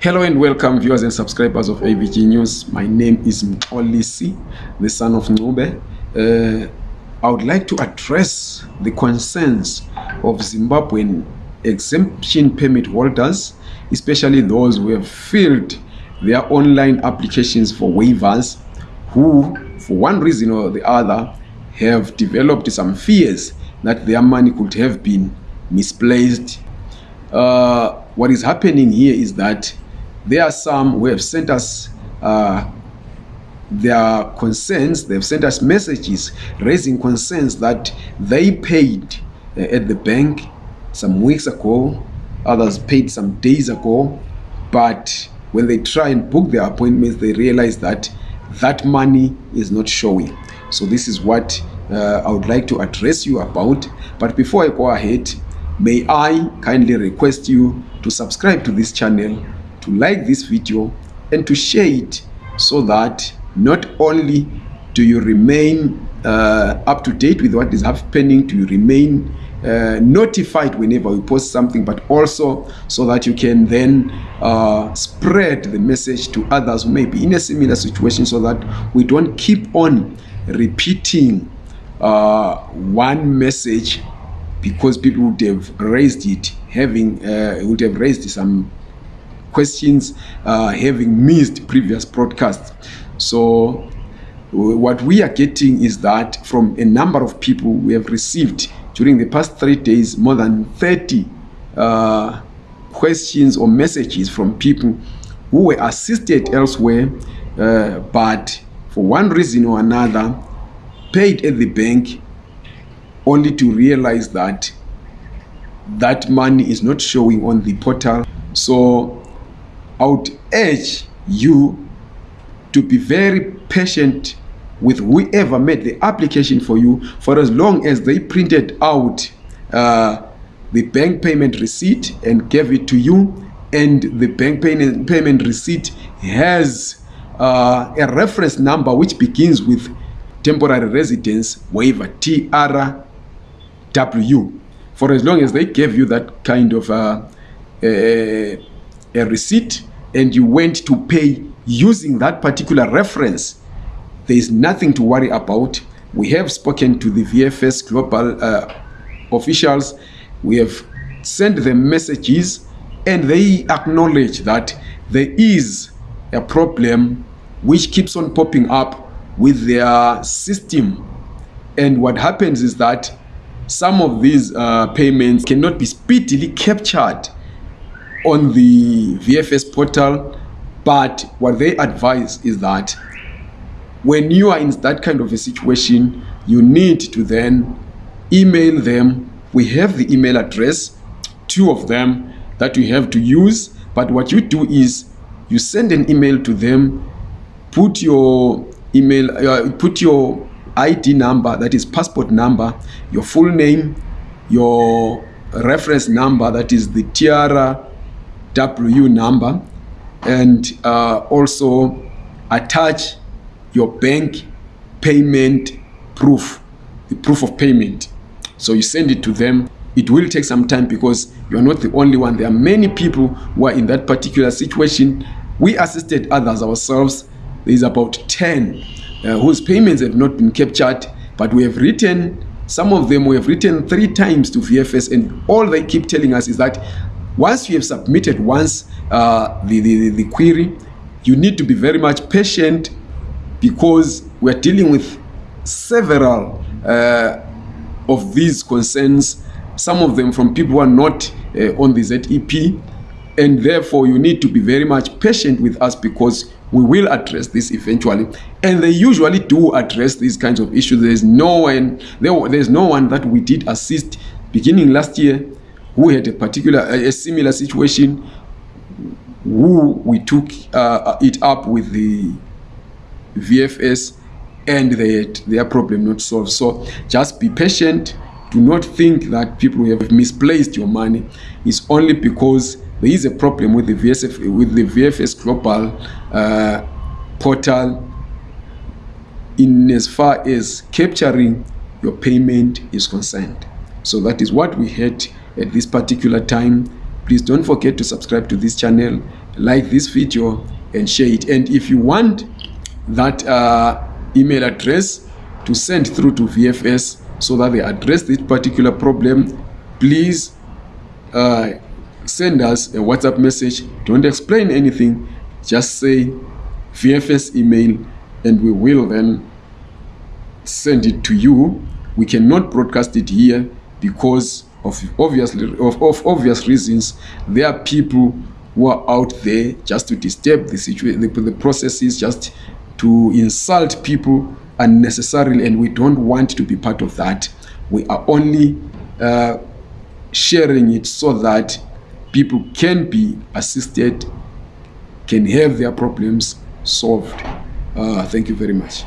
Hello and welcome viewers and subscribers of AVG News. My name is Mxolisi, the son of Ncube. Uh, I would like to address the concerns of Zimbabwean exemption permit holders, especially those who have filled their online applications for waivers, who, for one reason or the other, have developed some fears that their money could have been misplaced. Uh, what is happening here is that there are some who have sent us uh, their concerns, they've sent us messages raising concerns that they paid uh, at the bank some weeks ago, others paid some days ago, but when they try and book their appointments, they realize that that money is not showing. So this is what uh, I would like to address you about. But before I go ahead, may I kindly request you to subscribe to this channel to like this video and to share it so that not only do you remain uh, up to date with what is happening, do you remain uh, notified whenever we post something, but also so that you can then uh, spread the message to others who may be in a similar situation so that we don't keep on repeating uh, one message because people would have raised it having uh, would have raised some questions uh, having missed previous broadcasts. So what we are getting is that from a number of people we have received during the past three days more than 30 uh, questions or messages from people who were assisted elsewhere uh, but for one reason or another paid at the bank only to realize that that money is not showing on the portal so I would urge you to be very patient with whoever made the application for you for as long as they printed out uh, the bank payment receipt and gave it to you. And the bank payment, payment receipt has uh, a reference number which begins with temporary residence waiver TRW for as long as they gave you that kind of uh, a, a receipt and you went to pay using that particular reference, there is nothing to worry about. We have spoken to the VFS global uh, officials. We have sent them messages and they acknowledge that there is a problem which keeps on popping up with their system. And what happens is that some of these uh, payments cannot be speedily captured on the VFS portal, but what they advise is that when you are in that kind of a situation, you need to then email them. We have the email address, two of them that you have to use, but what you do is you send an email to them, put your email, uh, put your ID number, that is passport number, your full name, your reference number, that is the TR W number and uh, also attach your bank payment proof, the proof of payment. So you send it to them. It will take some time because you're not the only one. There are many people who are in that particular situation. We assisted others ourselves. There's about 10 uh, whose payments have not been captured, but we have written, some of them we have written three times to VFS and all they keep telling us is that once you have submitted once uh, the, the, the query, you need to be very much patient because we're dealing with several uh, of these concerns, some of them from people who are not uh, on the ZEP, and therefore you need to be very much patient with us because we will address this eventually. And they usually do address these kinds of issues. There's no one there, there's no one that we did assist beginning last year who had a particular a, similar situation who we took uh, it up with the VFS and they had their problem not solved. So just be patient. Do not think that people have misplaced your money it's only because there is a problem with the VSF with the VFS global uh, portal in as far as capturing your payment is concerned. So that is what we had at this particular time please don't forget to subscribe to this channel like this video and share it. And if you want that uh, email address to send through to VFS so that they address this particular problem please uh, send us a WhatsApp message. Don't explain anything. Just say VFS email and we will then send it to you. We cannot broadcast it here because of obviously of, of obvious reasons there are people who are out there just to disturb the situation the, the processes just to insult people unnecessarily and we don't want to be part of that. We are only uh, sharing it so that people can be assisted can have their problems solved. Uh, thank you very much